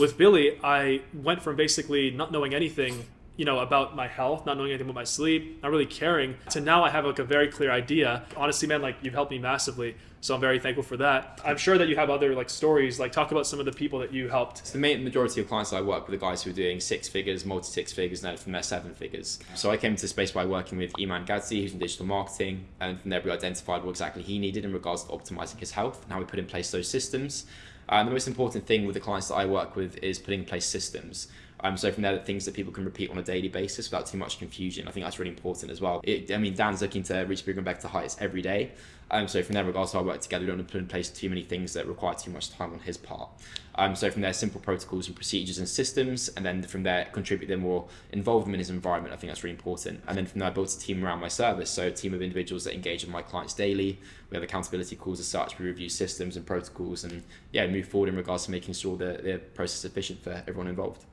with Billy, I went from basically not knowing anything you know about my health not knowing anything about my sleep not really caring to now i have like a very clear idea. Honestly man like you've helped me massively so i'm very thankful for that. I'm sure that you have other like stories. Like talk about some of the people that you helped. So the main majority of clients i work with are guys who are doing six figures multi six figures and then from there seven figures. So i came to space by working with Iman Gadzhi who's in digital marketing and from there we identified what exactly he needed in regards to optimizing his health and how we put in place those systems Uh, and the most important thing with the clients that i work with is putting in place systems um, so from there, things that people can repeat on a daily basis without too much confusion. I think that's really important as well. It, I mean, Dan's looking to reach bigger and better heights every day. Um, so from there, regards to our work together, we don't want to put in place too many things that require too much time on his part. Um, so from there, simple protocols and procedures and systems, and then from there, contribute them or involve them in his environment. I think that's really important. And then from there, I built a team around my service. So a team of individuals that engage with my clients daily. We have accountability calls as such. We review systems and protocols, and yeah, move forward in regards to making sure that the process is efficient for everyone involved.